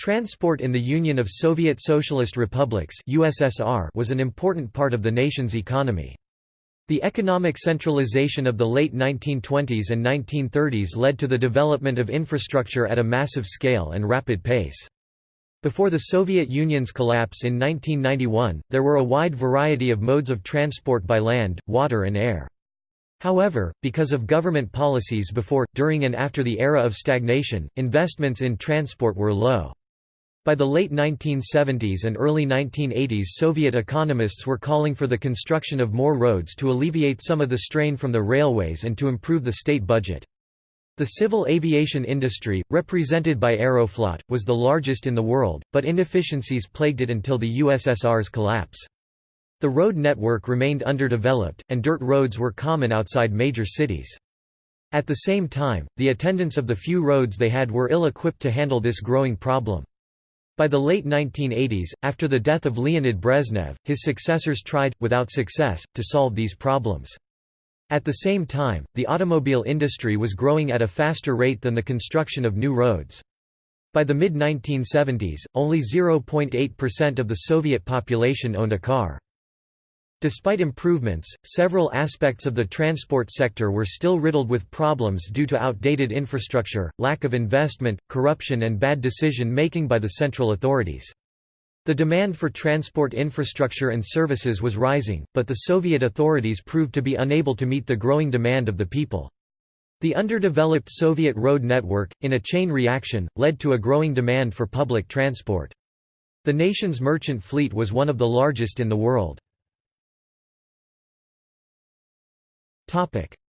Transport in the Union of Soviet Socialist Republics USSR was an important part of the nation's economy. The economic centralization of the late 1920s and 1930s led to the development of infrastructure at a massive scale and rapid pace. Before the Soviet Union's collapse in 1991, there were a wide variety of modes of transport by land, water and air. However, because of government policies before, during and after the era of stagnation, investments in transport were low. By the late 1970s and early 1980s Soviet economists were calling for the construction of more roads to alleviate some of the strain from the railways and to improve the state budget. The civil aviation industry, represented by Aeroflot, was the largest in the world, but inefficiencies plagued it until the USSR's collapse. The road network remained underdeveloped, and dirt roads were common outside major cities. At the same time, the attendants of the few roads they had were ill-equipped to handle this growing problem. By the late 1980s, after the death of Leonid Brezhnev, his successors tried, without success, to solve these problems. At the same time, the automobile industry was growing at a faster rate than the construction of new roads. By the mid-1970s, only 0.8% of the Soviet population owned a car. Despite improvements, several aspects of the transport sector were still riddled with problems due to outdated infrastructure, lack of investment, corruption and bad decision-making by the central authorities. The demand for transport infrastructure and services was rising, but the Soviet authorities proved to be unable to meet the growing demand of the people. The underdeveloped Soviet road network, in a chain reaction, led to a growing demand for public transport. The nation's merchant fleet was one of the largest in the world.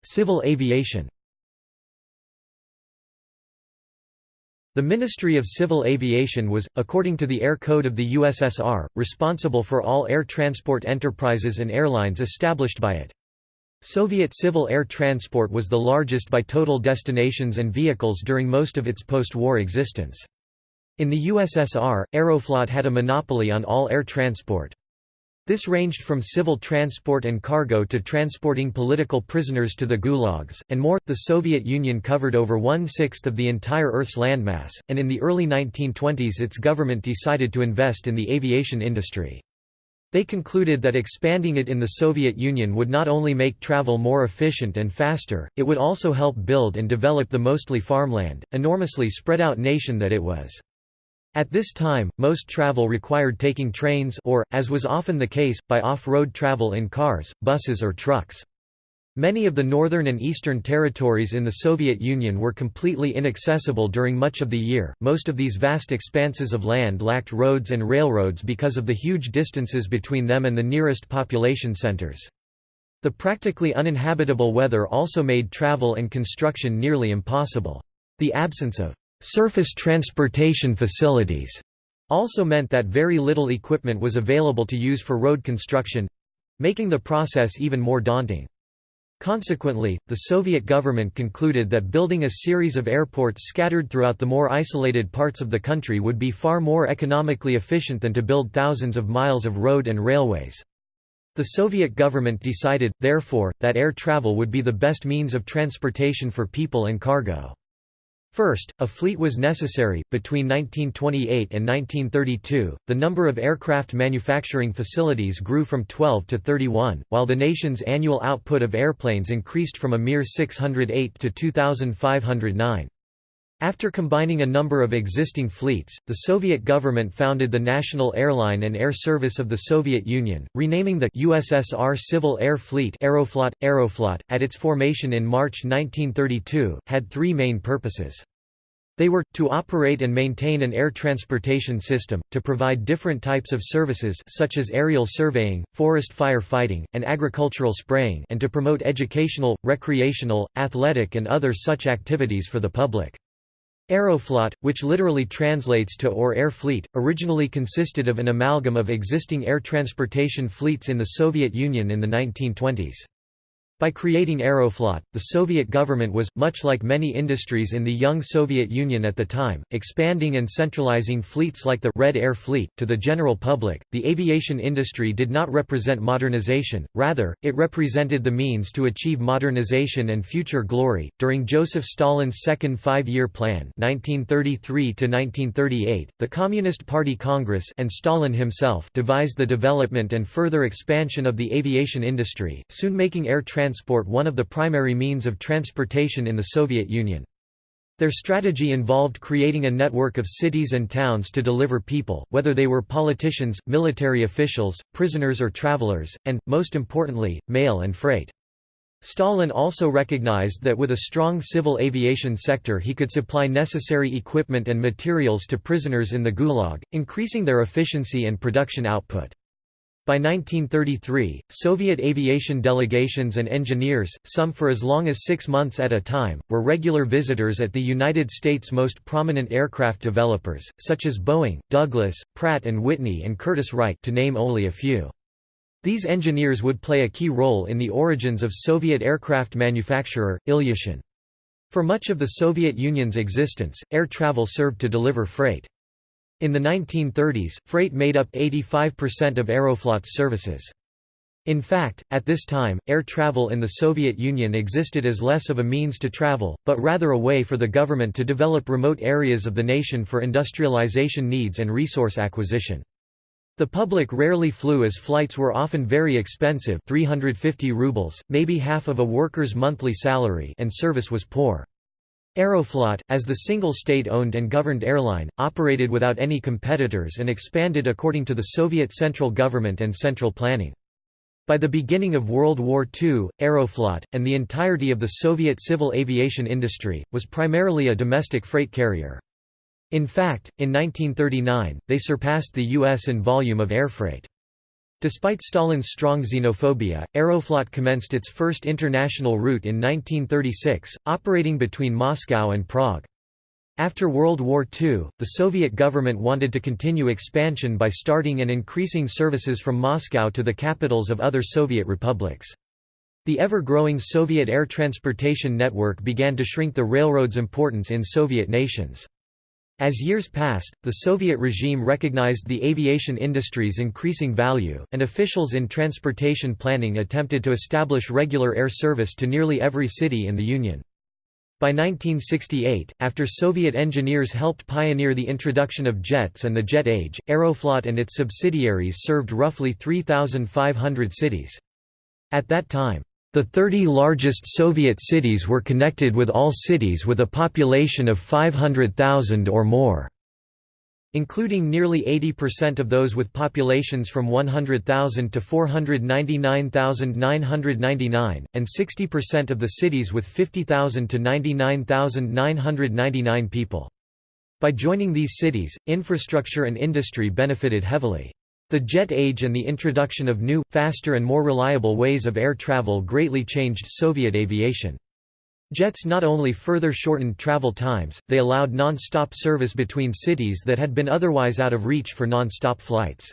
Civil aviation The Ministry of Civil Aviation was, according to the Air Code of the USSR, responsible for all air transport enterprises and airlines established by it. Soviet civil air transport was the largest by total destinations and vehicles during most of its post-war existence. In the USSR, Aeroflot had a monopoly on all air transport. This ranged from civil transport and cargo to transporting political prisoners to the gulags, and more. The Soviet Union covered over one sixth of the entire Earth's landmass, and in the early 1920s its government decided to invest in the aviation industry. They concluded that expanding it in the Soviet Union would not only make travel more efficient and faster, it would also help build and develop the mostly farmland, enormously spread out nation that it was. At this time, most travel required taking trains or, as was often the case, by off-road travel in cars, buses or trucks. Many of the northern and eastern territories in the Soviet Union were completely inaccessible during much of the year. Most of these vast expanses of land lacked roads and railroads because of the huge distances between them and the nearest population centers. The practically uninhabitable weather also made travel and construction nearly impossible. The absence of Surface transportation facilities also meant that very little equipment was available to use for road construction—making the process even more daunting. Consequently, the Soviet government concluded that building a series of airports scattered throughout the more isolated parts of the country would be far more economically efficient than to build thousands of miles of road and railways. The Soviet government decided, therefore, that air travel would be the best means of transportation for people and cargo. First, a fleet was necessary. Between 1928 and 1932, the number of aircraft manufacturing facilities grew from 12 to 31, while the nation's annual output of airplanes increased from a mere 608 to 2,509. After combining a number of existing fleets, the Soviet government founded the National Airline and Air Service of the Soviet Union, renaming the USSR Civil Air Fleet Aeroflot. Aeroflot, at its formation in March 1932, had three main purposes. They were, to operate and maintain an air transportation system, to provide different types of services such as aerial surveying, forest fire fighting, and agricultural spraying and to promote educational, recreational, athletic and other such activities for the public. Aeroflot, which literally translates to or air fleet, originally consisted of an amalgam of existing air transportation fleets in the Soviet Union in the 1920s. By creating Aeroflot, the Soviet government was, much like many industries in the young Soviet Union at the time, expanding and centralizing fleets like the Red Air Fleet. To the general public, the aviation industry did not represent modernization, rather, it represented the means to achieve modernization and future glory. During Joseph Stalin's second five year plan, 1933 1938, the Communist Party Congress and Stalin himself devised the development and further expansion of the aviation industry, soon making air transport transport one of the primary means of transportation in the Soviet Union. Their strategy involved creating a network of cities and towns to deliver people, whether they were politicians, military officials, prisoners or travelers, and, most importantly, mail and freight. Stalin also recognized that with a strong civil aviation sector he could supply necessary equipment and materials to prisoners in the Gulag, increasing their efficiency and production output. By 1933, Soviet aviation delegations and engineers, some for as long as six months at a time, were regular visitors at the United States' most prominent aircraft developers, such as Boeing, Douglas, Pratt & Whitney and Curtiss-Wright to name only a few. These engineers would play a key role in the origins of Soviet aircraft manufacturer, Ilyushin. For much of the Soviet Union's existence, air travel served to deliver freight. In the 1930s, freight made up 85% of Aeroflot's services. In fact, at this time, air travel in the Soviet Union existed as less of a means to travel, but rather a way for the government to develop remote areas of the nation for industrialization needs and resource acquisition. The public rarely flew as flights were often very expensive 350 rubles, maybe half of a worker's monthly salary and service was poor. Aeroflot, as the single state-owned and governed airline, operated without any competitors and expanded according to the Soviet central government and central planning. By the beginning of World War II, Aeroflot, and the entirety of the Soviet civil aviation industry, was primarily a domestic freight carrier. In fact, in 1939, they surpassed the U.S. in volume of air freight. Despite Stalin's strong xenophobia, Aeroflot commenced its first international route in 1936, operating between Moscow and Prague. After World War II, the Soviet government wanted to continue expansion by starting and increasing services from Moscow to the capitals of other Soviet republics. The ever-growing Soviet air transportation network began to shrink the railroad's importance in Soviet nations. As years passed, the Soviet regime recognized the aviation industry's increasing value, and officials in transportation planning attempted to establish regular air service to nearly every city in the Union. By 1968, after Soviet engineers helped pioneer the introduction of jets and the jet age, Aeroflot and its subsidiaries served roughly 3,500 cities. At that time, the 30 largest Soviet cities were connected with all cities with a population of 500,000 or more including nearly 80% of those with populations from 100,000 to 499,999, and 60% of the cities with 50,000 to 99,999 people. By joining these cities, infrastructure and industry benefited heavily. The jet age and the introduction of new, faster and more reliable ways of air travel greatly changed Soviet aviation. Jets not only further shortened travel times, they allowed non-stop service between cities that had been otherwise out of reach for non-stop flights.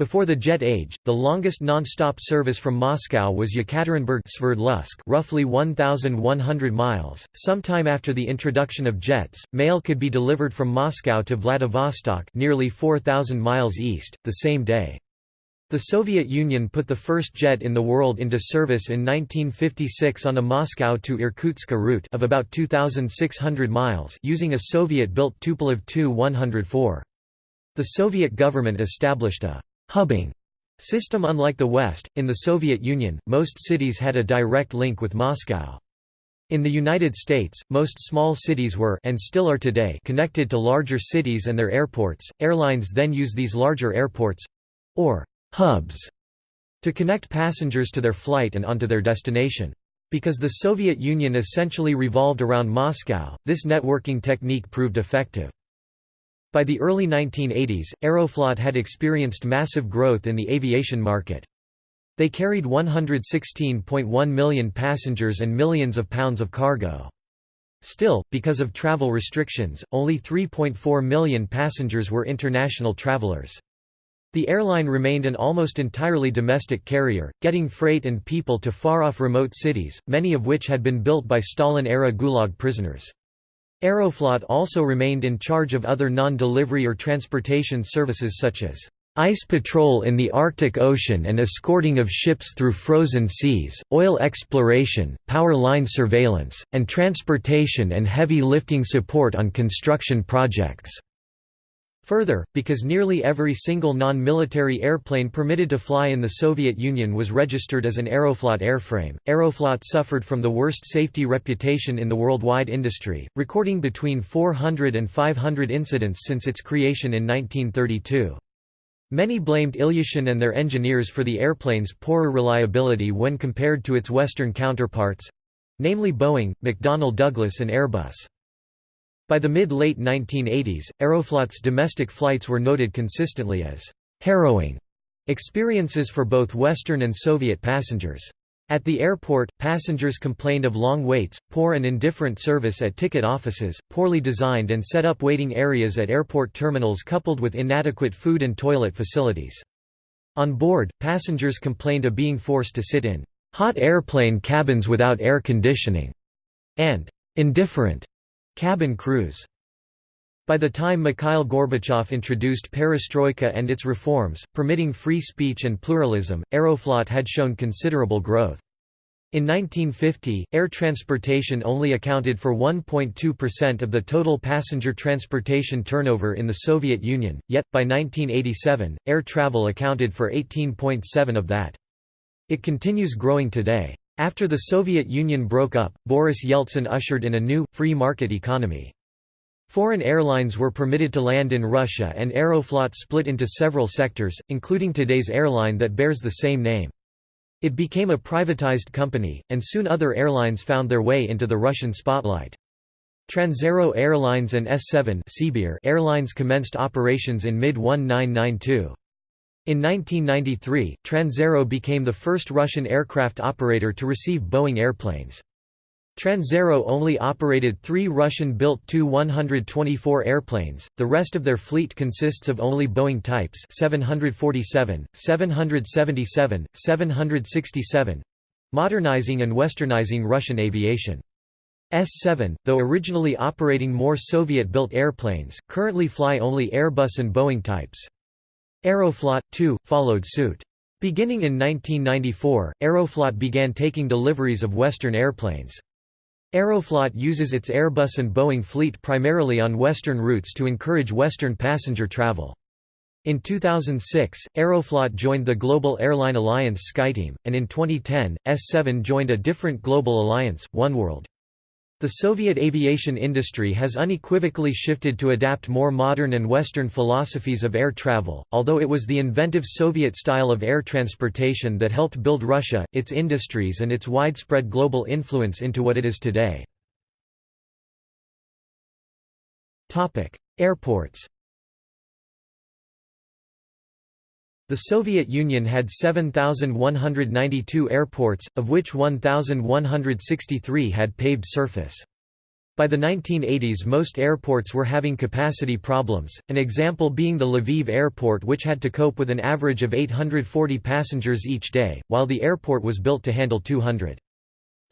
Before the jet age, the longest non-stop service from Moscow was Yekaterinburg Sverdlovsk roughly 1,100 miles. Sometime after the introduction of jets, mail could be delivered from Moscow to Vladivostok nearly 4,000 miles east, the same day. The Soviet Union put the first jet in the world into service in 1956 on a Moscow to Irkutsk route of about 2,600 miles using a Soviet-built Tupolev Tu-104. The Soviet government established a hubbing system unlike the West, in the Soviet Union, most cities had a direct link with Moscow. In the United States, most small cities were and still are today connected to larger cities and their airports. Airlines then use these larger airports or hubs to connect passengers to their flight and onto their destination. Because the Soviet Union essentially revolved around Moscow, this networking technique proved effective. By the early 1980s, Aeroflot had experienced massive growth in the aviation market. They carried 116.1 million passengers and millions of pounds of cargo. Still, because of travel restrictions, only 3.4 million passengers were international travelers. The airline remained an almost entirely domestic carrier, getting freight and people to far-off remote cities, many of which had been built by Stalin-era Gulag prisoners. Aeroflot also remained in charge of other non-delivery or transportation services such as ice patrol in the Arctic Ocean and escorting of ships through frozen seas, oil exploration, power line surveillance, and transportation and heavy lifting support on construction projects. Further, because nearly every single non-military airplane permitted to fly in the Soviet Union was registered as an Aeroflot airframe, Aeroflot suffered from the worst safety reputation in the worldwide industry, recording between 400 and 500 incidents since its creation in 1932. Many blamed Ilyushin and their engineers for the airplane's poorer reliability when compared to its Western counterparts—namely Boeing, McDonnell Douglas and Airbus. By the mid-late 1980s, Aeroflot's domestic flights were noted consistently as harrowing experiences for both Western and Soviet passengers. At the airport, passengers complained of long waits, poor and indifferent service at ticket offices, poorly designed and set up waiting areas at airport terminals coupled with inadequate food and toilet facilities. On board, passengers complained of being forced to sit in hot airplane cabins without air conditioning and indifferent Cabin crews by the time Mikhail Gorbachev introduced perestroika and its reforms, permitting free speech and pluralism, Aeroflot had shown considerable growth. In 1950, air transportation only accounted for 1.2% of the total passenger transportation turnover in the Soviet Union, yet, by 1987, air travel accounted for 18.7 of that. It continues growing today. After the Soviet Union broke up, Boris Yeltsin ushered in a new, free market economy. Foreign airlines were permitted to land in Russia and Aeroflot split into several sectors, including today's airline that bears the same name. It became a privatized company, and soon other airlines found their way into the Russian spotlight. Transaero Airlines and S7 Airlines commenced operations in mid-1992. In 1993, Transaero became the first Russian aircraft operator to receive Boeing airplanes. Transaero only operated three Russian-built Tu-124 airplanes, the rest of their fleet consists of only Boeing types 747, 777, 767 modernizing and westernizing Russian aviation. S-7, though originally operating more Soviet-built airplanes, currently fly only Airbus and Boeing types. Aeroflot, too, followed suit. Beginning in 1994, Aeroflot began taking deliveries of Western airplanes. Aeroflot uses its Airbus and Boeing fleet primarily on Western routes to encourage Western passenger travel. In 2006, Aeroflot joined the global airline alliance SkyTeam, and in 2010, S7 joined a different global alliance, oneworld. The Soviet aviation industry has unequivocally shifted to adapt more modern and Western philosophies of air travel, although it was the inventive Soviet style of air transportation that helped build Russia, its industries and its widespread global influence into what it is today. Airports The Soviet Union had 7,192 airports, of which 1,163 had paved surface. By the 1980s most airports were having capacity problems, an example being the Lviv airport which had to cope with an average of 840 passengers each day, while the airport was built to handle 200.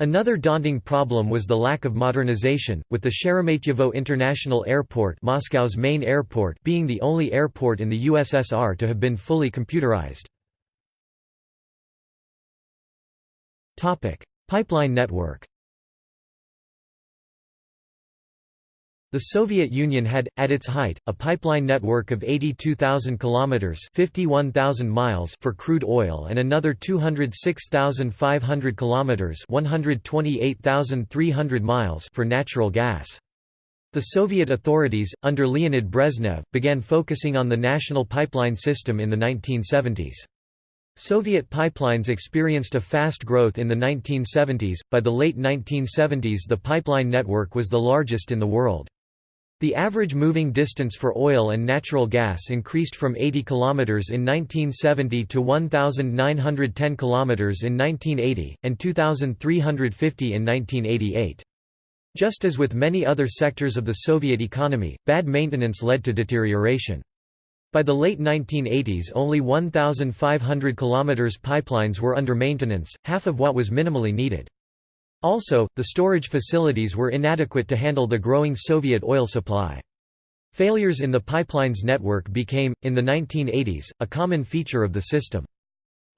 Another daunting problem was the lack of modernization, with the Sheremetyevo International Airport Moscow's main airport being the only airport in the USSR to have been fully computerized. Pipeline network The Soviet Union had, at its height, a pipeline network of 82,000 kilometers (51,000 miles) for crude oil and another 206,500 kilometers (128,300 miles) for natural gas. The Soviet authorities, under Leonid Brezhnev, began focusing on the national pipeline system in the 1970s. Soviet pipelines experienced a fast growth in the 1970s, by the late 1970s the pipeline network was the largest in the world. The average moving distance for oil and natural gas increased from 80 km in 1970 to 1,910 km in 1980, and 2,350 in 1988. Just as with many other sectors of the Soviet economy, bad maintenance led to deterioration. By the late 1980s only 1,500 km pipelines were under maintenance, half of what was minimally needed. Also, the storage facilities were inadequate to handle the growing Soviet oil supply. Failures in the pipelines network became, in the 1980s, a common feature of the system.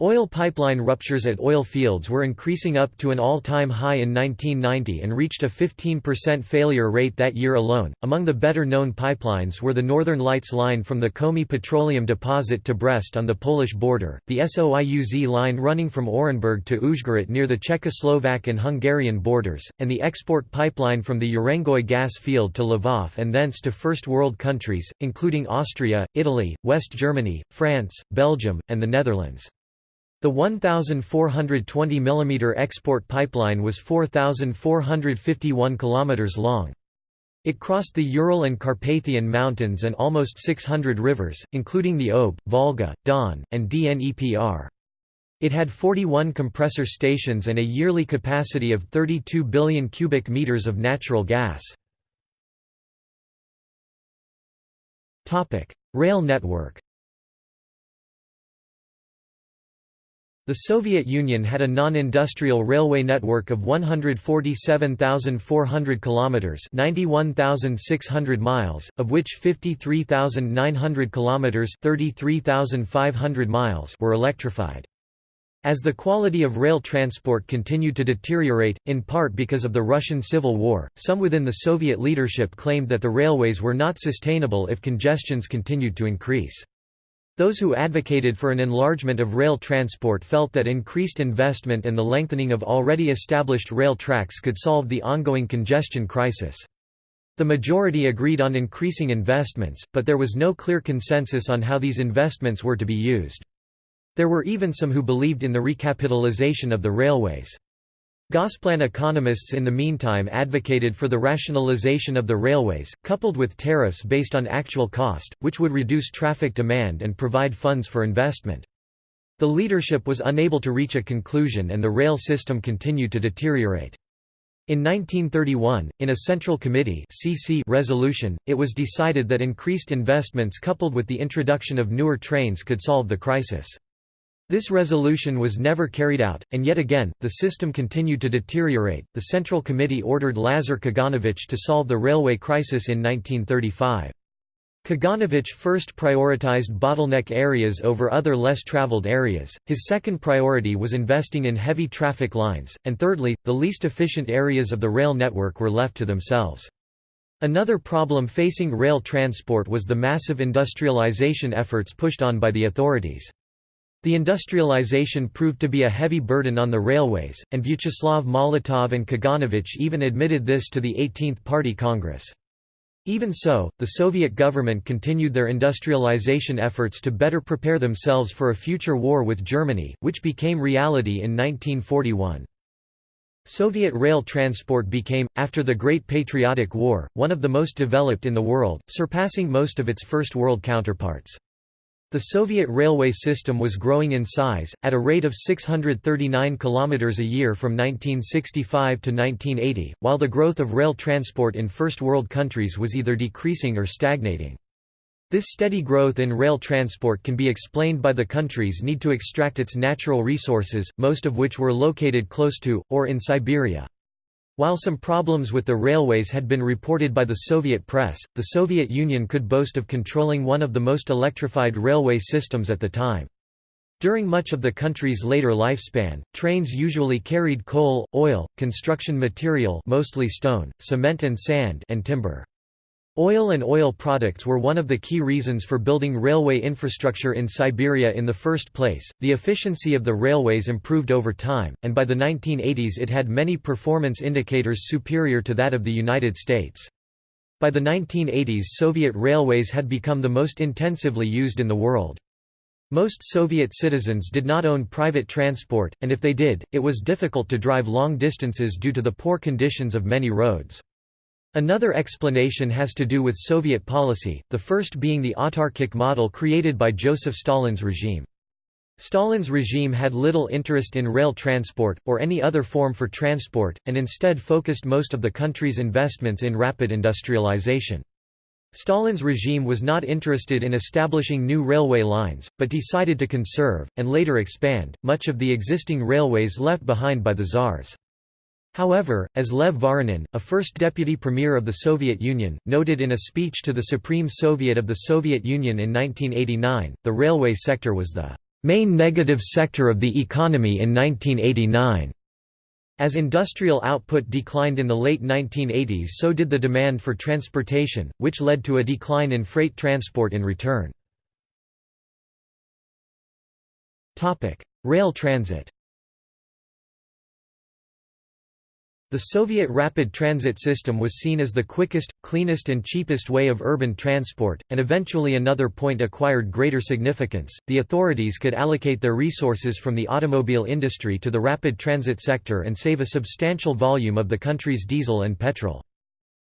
Oil pipeline ruptures at oil fields were increasing up to an all-time high in 1990 and reached a 15% failure rate that year alone. Among the better-known pipelines were the Northern Lights line from the Komi petroleum deposit to Brest on the Polish border, the Soyuz line running from Orenburg to Uzhgorod near the Czechoslovak and Hungarian borders, and the export pipeline from the Urengoy gas field to Lvov and thence to First World countries, including Austria, Italy, West Germany, France, Belgium, and the Netherlands. The 1,420 mm export pipeline was 4,451 km long. It crossed the Ural and Carpathian Mountains and almost 600 rivers, including the Ob, Volga, Don, and Dnepr. It had 41 compressor stations and a yearly capacity of 32 billion cubic meters of natural gas. Rail network The Soviet Union had a non-industrial railway network of 147,400 kilometers, 91,600 miles, of which 53,900 kilometers, 33,500 miles were electrified. As the quality of rail transport continued to deteriorate, in part because of the Russian Civil War, some within the Soviet leadership claimed that the railways were not sustainable if congestions continued to increase. Those who advocated for an enlargement of rail transport felt that increased investment and the lengthening of already established rail tracks could solve the ongoing congestion crisis. The majority agreed on increasing investments, but there was no clear consensus on how these investments were to be used. There were even some who believed in the recapitalization of the railways. Gosplan economists in the meantime advocated for the rationalization of the railways, coupled with tariffs based on actual cost, which would reduce traffic demand and provide funds for investment. The leadership was unable to reach a conclusion and the rail system continued to deteriorate. In 1931, in a Central Committee CC resolution, it was decided that increased investments coupled with the introduction of newer trains could solve the crisis. This resolution was never carried out, and yet again, the system continued to deteriorate. The Central Committee ordered Lazar Kaganovich to solve the railway crisis in 1935. Kaganovich first prioritized bottleneck areas over other less traveled areas, his second priority was investing in heavy traffic lines, and thirdly, the least efficient areas of the rail network were left to themselves. Another problem facing rail transport was the massive industrialization efforts pushed on by the authorities. The industrialization proved to be a heavy burden on the railways, and Vyacheslav Molotov and Kaganovich even admitted this to the 18th Party Congress. Even so, the Soviet government continued their industrialization efforts to better prepare themselves for a future war with Germany, which became reality in 1941. Soviet rail transport became, after the Great Patriotic War, one of the most developed in the world, surpassing most of its First World counterparts. The Soviet railway system was growing in size, at a rate of 639 km a year from 1965 to 1980, while the growth of rail transport in First World countries was either decreasing or stagnating. This steady growth in rail transport can be explained by the country's need to extract its natural resources, most of which were located close to, or in Siberia. While some problems with the railways had been reported by the Soviet press, the Soviet Union could boast of controlling one of the most electrified railway systems at the time. During much of the country's later lifespan, trains usually carried coal, oil, construction material mostly stone, cement and sand and timber. Oil and oil products were one of the key reasons for building railway infrastructure in Siberia in the first place. The efficiency of the railways improved over time, and by the 1980s it had many performance indicators superior to that of the United States. By the 1980s Soviet railways had become the most intensively used in the world. Most Soviet citizens did not own private transport, and if they did, it was difficult to drive long distances due to the poor conditions of many roads. Another explanation has to do with Soviet policy, the first being the autarkic model created by Joseph Stalin's regime. Stalin's regime had little interest in rail transport, or any other form for transport, and instead focused most of the country's investments in rapid industrialization. Stalin's regime was not interested in establishing new railway lines, but decided to conserve, and later expand, much of the existing railways left behind by the Tsars. However, as Lev Voronin, a first deputy premier of the Soviet Union, noted in a speech to the Supreme Soviet of the Soviet Union in 1989, the railway sector was the main negative sector of the economy in 1989. As industrial output declined in the late 1980s so did the demand for transportation, which led to a decline in freight transport in return. Rail transit The Soviet rapid transit system was seen as the quickest, cleanest and cheapest way of urban transport, and eventually another point acquired greater significance, the authorities could allocate their resources from the automobile industry to the rapid transit sector and save a substantial volume of the country's diesel and petrol.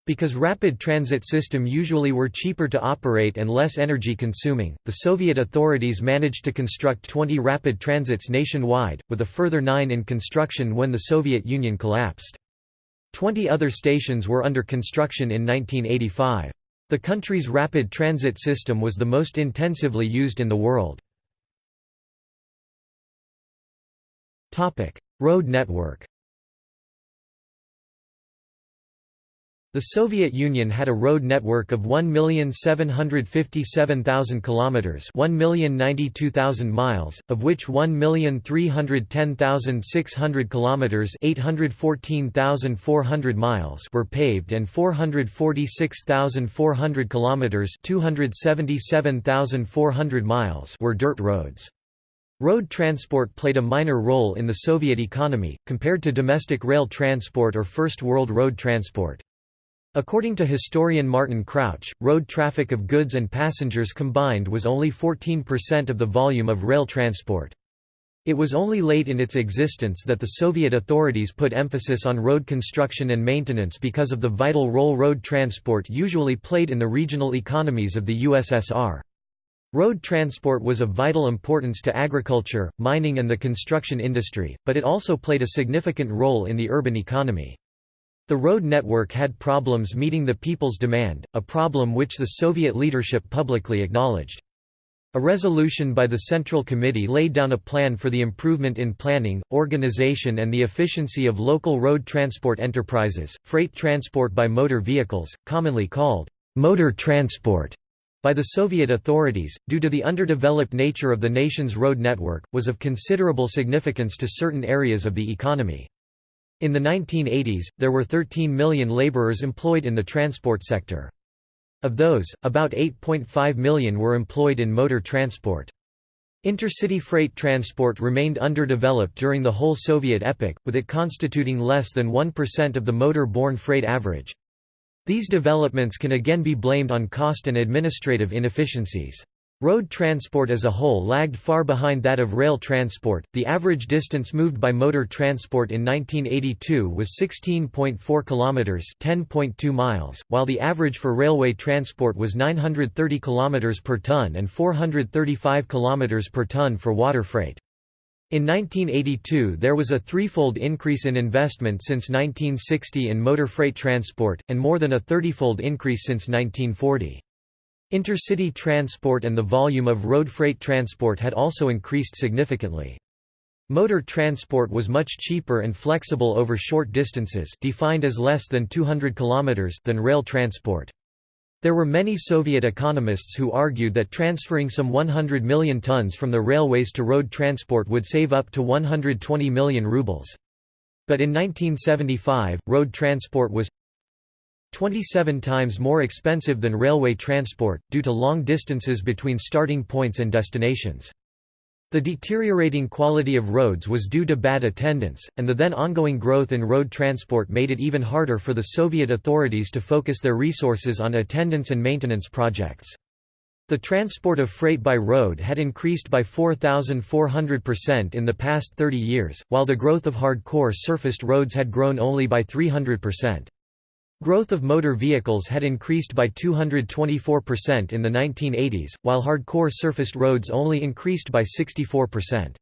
Because rapid transit system usually were cheaper to operate and less energy consuming, the Soviet authorities managed to construct 20 rapid transits nationwide, with a further nine in construction when the Soviet Union collapsed. Twenty other stations were under construction in 1985. The country's rapid transit system was the most intensively used in the world. Road network The Soviet Union had a road network of 1,757,000 kilometers, 1,092,000 miles, of which 1,310,600 kilometers, 814,400 miles were paved and 446,400 kilometers, 277,400 miles were dirt roads. Road transport played a minor role in the Soviet economy, compared to domestic rail transport or First World road transport. According to historian Martin Crouch, road traffic of goods and passengers combined was only 14% of the volume of rail transport. It was only late in its existence that the Soviet authorities put emphasis on road construction and maintenance because of the vital role road transport usually played in the regional economies of the USSR. Road transport was of vital importance to agriculture, mining and the construction industry, but it also played a significant role in the urban economy. The road network had problems meeting the people's demand, a problem which the Soviet leadership publicly acknowledged. A resolution by the Central Committee laid down a plan for the improvement in planning, organization and the efficiency of local road transport enterprises, freight transport by motor vehicles, commonly called motor transport by the Soviet authorities, due to the underdeveloped nature of the nation's road network, was of considerable significance to certain areas of the economy. In the 1980s, there were 13 million laborers employed in the transport sector. Of those, about 8.5 million were employed in motor transport. Intercity freight transport remained underdeveloped during the whole Soviet epoch, with it constituting less than 1% of the motor-borne freight average. These developments can again be blamed on cost and administrative inefficiencies. Road transport as a whole lagged far behind that of rail transport. The average distance moved by motor transport in 1982 was 16.4 kilometers, 10.2 miles, while the average for railway transport was 930 kilometers per ton and 435 kilometers per ton for water freight. In 1982 there was a threefold increase in investment since 1960 in motor freight transport, and more than a thirtyfold increase since 1940. Intercity transport and the volume of road freight transport had also increased significantly. Motor transport was much cheaper and flexible over short distances defined as less than 200 km than rail transport. There were many Soviet economists who argued that transferring some 100 million tons from the railways to road transport would save up to 120 million rubles. But in 1975, road transport was 27 times more expensive than railway transport, due to long distances between starting points and destinations. The deteriorating quality of roads was due to bad attendance, and the then ongoing growth in road transport made it even harder for the Soviet authorities to focus their resources on attendance and maintenance projects. The transport of freight by road had increased by 4,400% in the past 30 years, while the growth of hardcore surfaced roads had grown only by 300%. Growth of motor vehicles had increased by 224% in the 1980s, while hardcore surfaced roads only increased by 64%.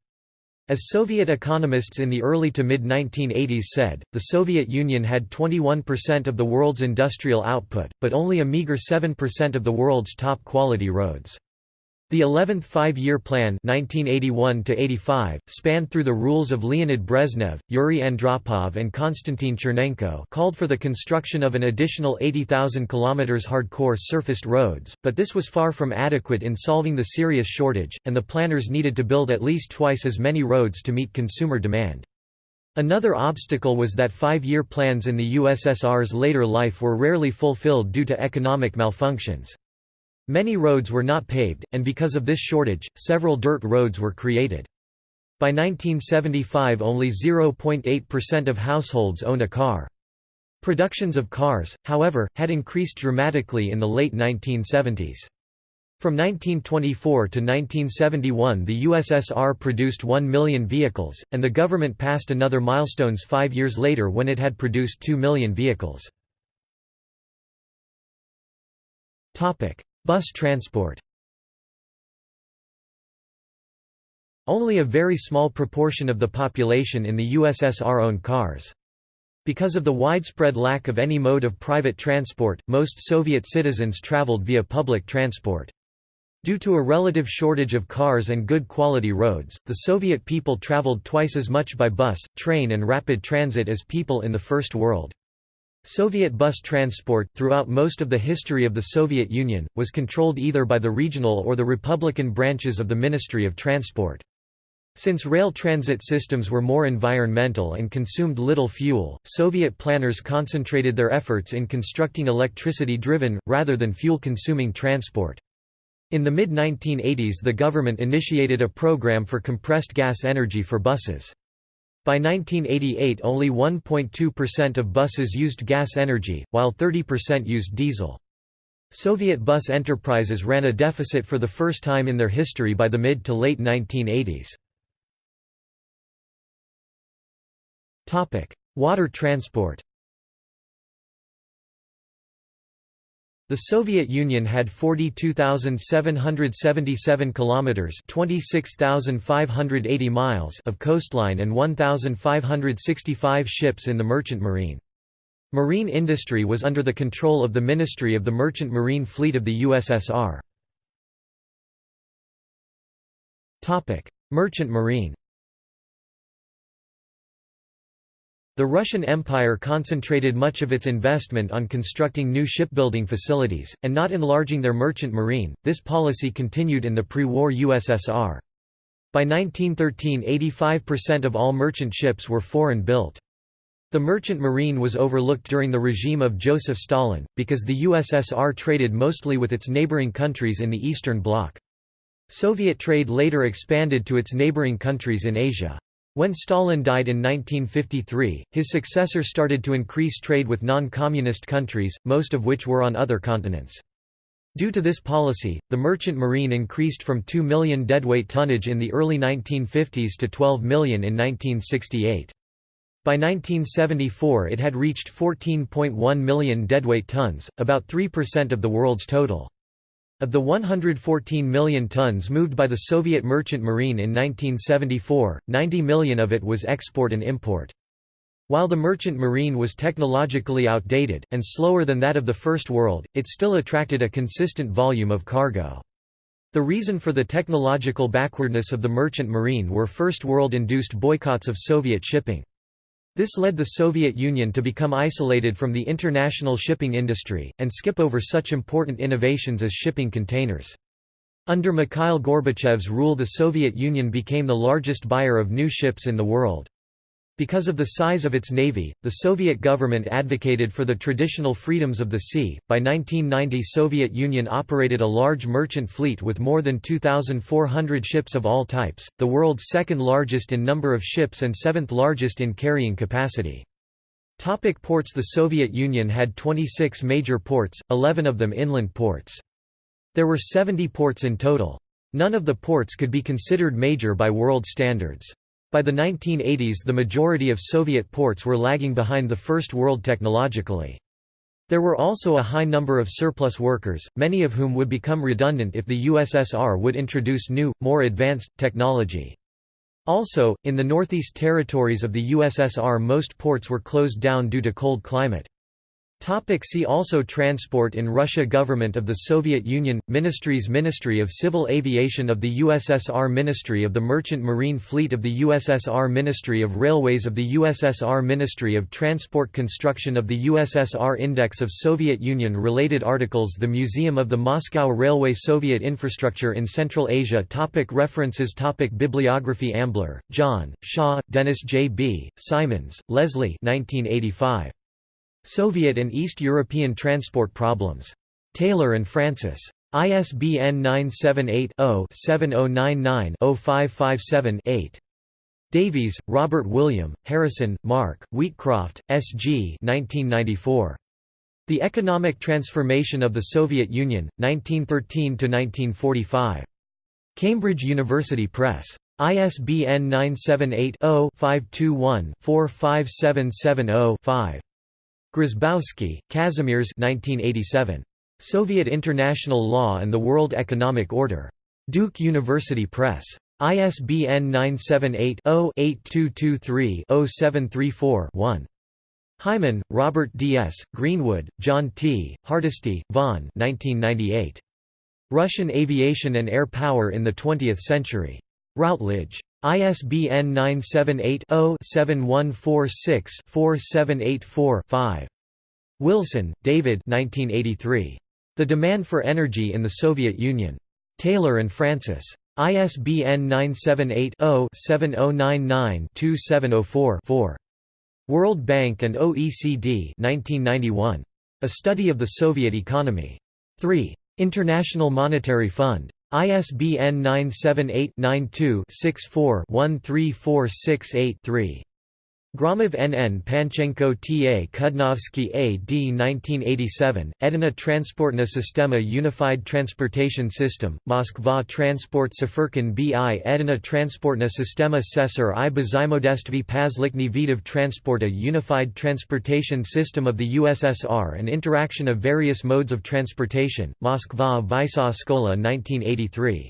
As Soviet economists in the early to mid-1980s said, the Soviet Union had 21% of the world's industrial output, but only a meager 7% of the world's top-quality roads. The 11th Five-Year Plan 1981 spanned through the rules of Leonid Brezhnev, Yuri Andropov and Konstantin Chernenko called for the construction of an additional 80,000 km hardcore surfaced roads, but this was far from adequate in solving the serious shortage, and the planners needed to build at least twice as many roads to meet consumer demand. Another obstacle was that five-year plans in the USSR's later life were rarely fulfilled due to economic malfunctions. Many roads were not paved, and because of this shortage, several dirt roads were created. By 1975 only 0.8% of households owned a car. Productions of cars, however, had increased dramatically in the late 1970s. From 1924 to 1971 the USSR produced 1 million vehicles, and the government passed another milestones five years later when it had produced 2 million vehicles. Bus transport Only a very small proportion of the population in the USSR owned cars. Because of the widespread lack of any mode of private transport, most Soviet citizens traveled via public transport. Due to a relative shortage of cars and good quality roads, the Soviet people traveled twice as much by bus, train and rapid transit as people in the First World. Soviet bus transport, throughout most of the history of the Soviet Union, was controlled either by the regional or the Republican branches of the Ministry of Transport. Since rail transit systems were more environmental and consumed little fuel, Soviet planners concentrated their efforts in constructing electricity-driven, rather than fuel-consuming transport. In the mid-1980s the government initiated a program for compressed gas energy for buses. By 1988 only 1.2% of buses used gas energy, while 30% used diesel. Soviet bus enterprises ran a deficit for the first time in their history by the mid to late 1980s. Water transport The Soviet Union had 42,777 kilometers (26,580 miles) of coastline and 1,565 ships in the merchant marine. Marine industry was under the control of the Ministry of the Merchant Marine Fleet of the USSR. Topic: Merchant marine. The Russian Empire concentrated much of its investment on constructing new shipbuilding facilities, and not enlarging their merchant marine. This policy continued in the pre-war USSR. By 1913 85% of all merchant ships were foreign-built. The merchant marine was overlooked during the regime of Joseph Stalin, because the USSR traded mostly with its neighboring countries in the Eastern Bloc. Soviet trade later expanded to its neighboring countries in Asia. When Stalin died in 1953, his successor started to increase trade with non-communist countries, most of which were on other continents. Due to this policy, the merchant marine increased from 2 million deadweight tonnage in the early 1950s to 12 million in 1968. By 1974 it had reached 14.1 million deadweight tons, about 3% of the world's total. Of the 114 million tons moved by the Soviet merchant marine in 1974, 90 million of it was export and import. While the merchant marine was technologically outdated, and slower than that of the First World, it still attracted a consistent volume of cargo. The reason for the technological backwardness of the merchant marine were First World-induced boycotts of Soviet shipping. This led the Soviet Union to become isolated from the international shipping industry, and skip over such important innovations as shipping containers. Under Mikhail Gorbachev's rule the Soviet Union became the largest buyer of new ships in the world. Because of the size of its navy, the Soviet government advocated for the traditional freedoms of the sea. By 1990, Soviet Union operated a large merchant fleet with more than 2400 ships of all types, the world's second largest in number of ships and seventh largest in carrying capacity. Topic ports The Soviet Union had 26 major ports, 11 of them inland ports. There were 70 ports in total. None of the ports could be considered major by world standards. By the 1980s the majority of Soviet ports were lagging behind the First World technologically. There were also a high number of surplus workers, many of whom would become redundant if the USSR would introduce new, more advanced, technology. Also, in the Northeast Territories of the USSR most ports were closed down due to cold climate. Topic see also Transport in Russia Government of the Soviet Union – Ministries Ministry of Civil Aviation of the USSR Ministry of the Merchant Marine Fleet of the USSR Ministry of Railways of the USSR Ministry of Transport Construction of the USSR Index of Soviet Union Related articles The Museum of the Moscow Railway Soviet Infrastructure in Central Asia topic References topic Bibliography Ambler, John, Shaw, Denis J. B., Symons, Leslie 1985. Soviet and East European transport problems. Taylor and Francis. ISBN 978-0-7099-0557-8. Davies, Robert William, Harrison, Mark, Wheatcroft, S. G. 1994. The Economic Transformation of the Soviet Union, 1913–1945. Cambridge University Press. ISBN 978 0 521 45770 5. Grzybowski, Kazimierz 1987. Soviet International Law and the World Economic Order. Duke University Press. ISBN 978-0-8223-0734-1. Higham, Robert D. S., Greenwood, John T., Hardesty, Von 1998. Russian Aviation and Air Power in the Twentieth Century. Routledge. ISBN 978-0-7146-4784-5. Wilson, David The Demand for Energy in the Soviet Union. Taylor and Francis. ISBN 978-0-7099-2704-4. World Bank and OECD 1991. A Study of the Soviet Economy. 3. International Monetary Fund. ISBN 978-92-64-13468-3. Gromov N. N. Panchenko T. A. Kudnovsky A. D. 1987, Edina Transportna Sistema Unified Transportation System, Moskva Transport Sefirkin B. I. Edina Transportna Sistema Sesar i Bezimodestvi Pazlikny Vidov Transporta Unified Transportation System of the USSR and Interaction of Various Modes of Transportation, Moskva Vysoa Skola 1983.